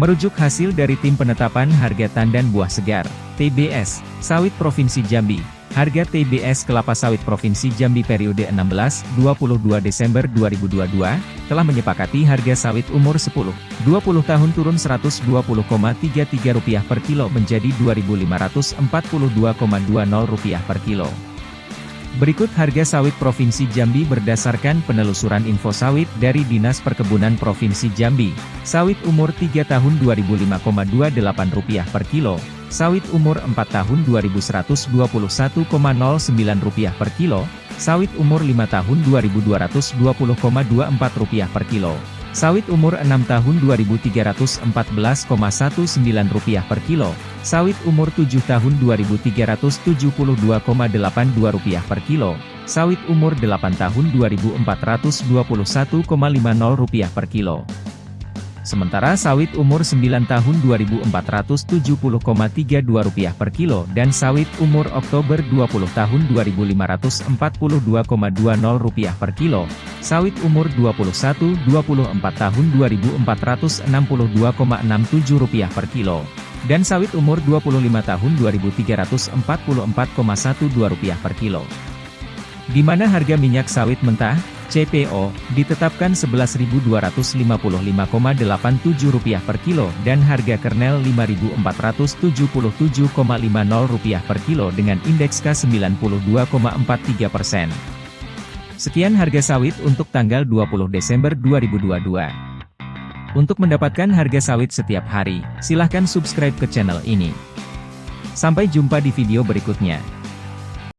Merujuk hasil dari Tim Penetapan Harga Tandan Buah Segar, TBS, Sawit Provinsi Jambi, harga TBS kelapa sawit Provinsi Jambi periode 16-22 Desember 2022, telah menyepakati harga sawit umur 10-20 tahun turun Rp120,33 per kilo menjadi Rp2.542,20 per kilo. Berikut harga sawit Provinsi Jambi berdasarkan penelusuran info sawit dari Dinas Perkebunan Provinsi Jambi. Sawit umur 3 tahun Rp2.058 per kilo, sawit umur 4 tahun Rp2.121,09 per kilo, sawit umur 5 tahun Rp2.220,24 per kilo, sawit umur 6 tahun Rp2.314,19 per kilo, Sawit umur 7 tahun Rp2.372,82 per kilo, sawit umur 8 tahun Rp2.421,50 per kilo. Sementara sawit umur 9 tahun Rp2.470,32 per kilo dan sawit umur Oktober 20 tahun Rp2.542,20 per kilo, sawit umur 21-24 tahun Rp2.462,67 per kilo dan sawit umur 25 tahun Rp2.344,12 per kilo. Di mana harga minyak sawit mentah, CPO, ditetapkan Rp11.255,87 per kilo dan harga kernel Rp5.477,50 per kilo dengan indeks K92,43 persen. Sekian harga sawit untuk tanggal 20 Desember 2022. Untuk mendapatkan harga sawit setiap hari, silahkan subscribe ke channel ini. Sampai jumpa di video berikutnya.